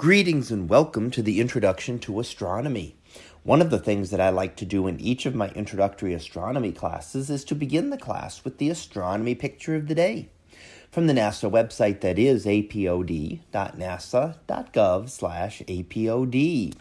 Greetings and welcome to the Introduction to Astronomy. One of the things that I like to do in each of my introductory astronomy classes is to begin the class with the astronomy picture of the day from the NASA website that is apod.nasa.gov/apod.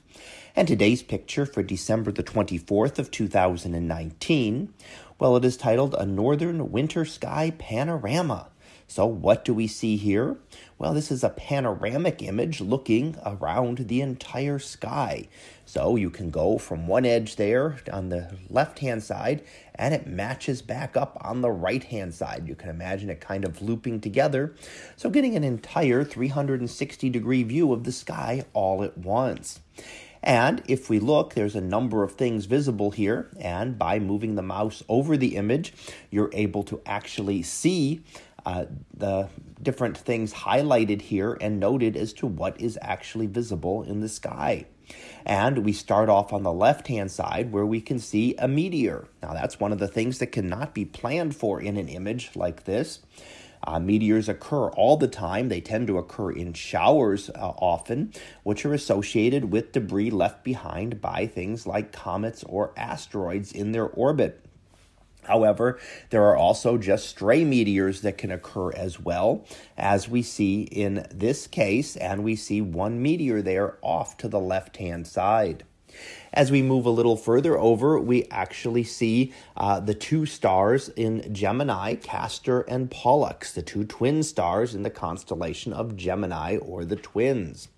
And today's picture for December the 24th of 2019, well it is titled A Northern Winter Sky Panorama. So, what do we see here? Well, this is a panoramic image looking around the entire sky. So, you can go from one edge there on the left hand side and it matches back up on the right hand side. You can imagine it kind of looping together. So, getting an entire 360 degree view of the sky all at once. And if we look, there's a number of things visible here. And by moving the mouse over the image, you're able to actually see uh, the different things highlighted here and noted as to what is actually visible in the sky. And we start off on the left hand side where we can see a meteor. Now, that's one of the things that cannot be planned for in an image like this. Uh, meteors occur all the time. They tend to occur in showers uh, often, which are associated with debris left behind by things like comets or asteroids in their orbit. However, there are also just stray meteors that can occur as well, as we see in this case, and we see one meteor there off to the left hand side. As we move a little further over, we actually see uh, the two stars in Gemini, Castor and Pollux, the two twin stars in the constellation of Gemini or the twins.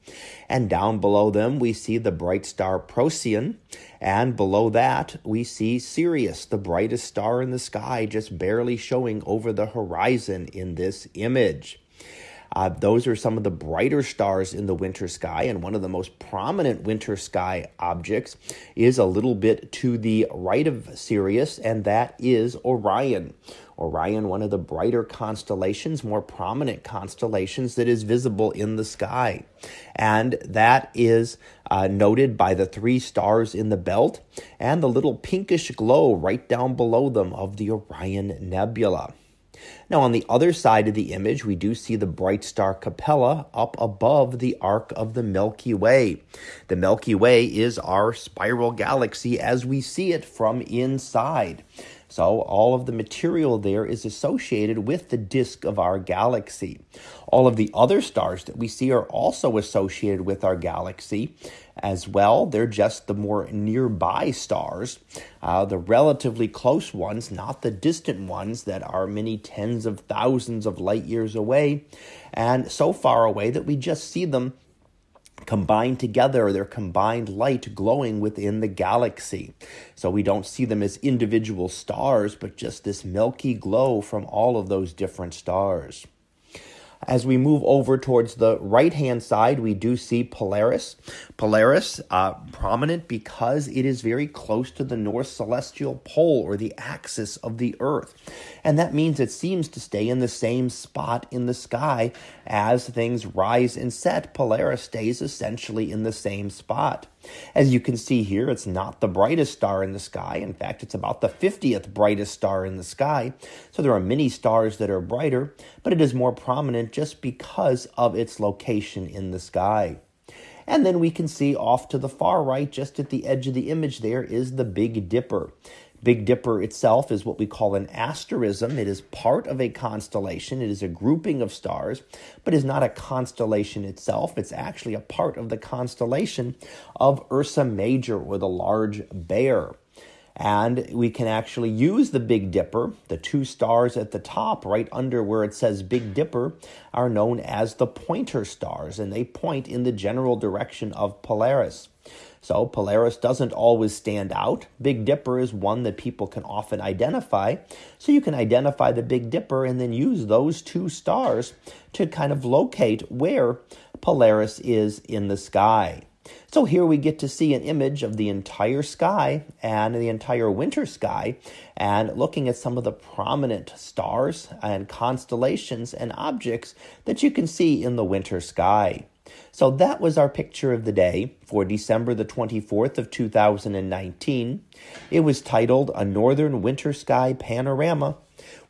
And down below them, we see the bright star Procyon. And below that, we see Sirius, the brightest star in the sky, just barely showing over the horizon in this image. Uh, those are some of the brighter stars in the winter sky, and one of the most prominent winter sky objects is a little bit to the right of Sirius, and that is Orion. Orion, one of the brighter constellations, more prominent constellations that is visible in the sky. And that is uh, noted by the three stars in the belt and the little pinkish glow right down below them of the Orion Nebula. Now, on the other side of the image, we do see the bright star Capella up above the arc of the Milky Way. The Milky Way is our spiral galaxy as we see it from inside. So, all of the material there is associated with the disk of our galaxy. All of the other stars that we see are also associated with our galaxy as well. They're just the more nearby stars, uh, the relatively close ones, not the distant ones that are many tens of thousands of light years away, and so far away that we just see them combined together, their combined light glowing within the galaxy. So we don't see them as individual stars, but just this milky glow from all of those different stars. As we move over towards the right hand side, we do see Polaris. Polaris, uh, prominent because it is very close to the North Celestial Pole or the axis of the Earth. And that means it seems to stay in the same spot in the sky as things rise and set. Polaris stays essentially in the same spot. As you can see here, it's not the brightest star in the sky. In fact, it's about the 50th brightest star in the sky. So there are many stars that are brighter, but it is more prominent just because of its location in the sky. And then we can see off to the far right, just at the edge of the image, there is the Big Dipper. Big Dipper itself is what we call an asterism. It is part of a constellation. It is a grouping of stars, but is not a constellation itself. It's actually a part of the constellation of Ursa Major or the Large Bear. And we can actually use the Big Dipper. The two stars at the top, right under where it says Big Dipper, are known as the pointer stars, and they point in the general direction of Polaris. So Polaris doesn't always stand out. Big Dipper is one that people can often identify. So you can identify the Big Dipper and then use those two stars to kind of locate where Polaris is in the sky. So here we get to see an image of the entire sky and the entire winter sky and looking at some of the prominent stars and constellations and objects that you can see in the winter sky. So that was our picture of the day for December the 24th of 2019. It was titled A Northern Winter Sky Panorama.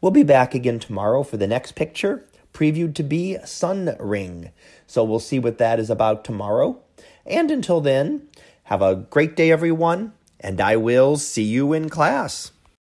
We'll be back again tomorrow for the next picture. previewed to be Sun Ring. So we'll see what that is about tomorrow. And until then, have a great day, everyone, and I will see you in class.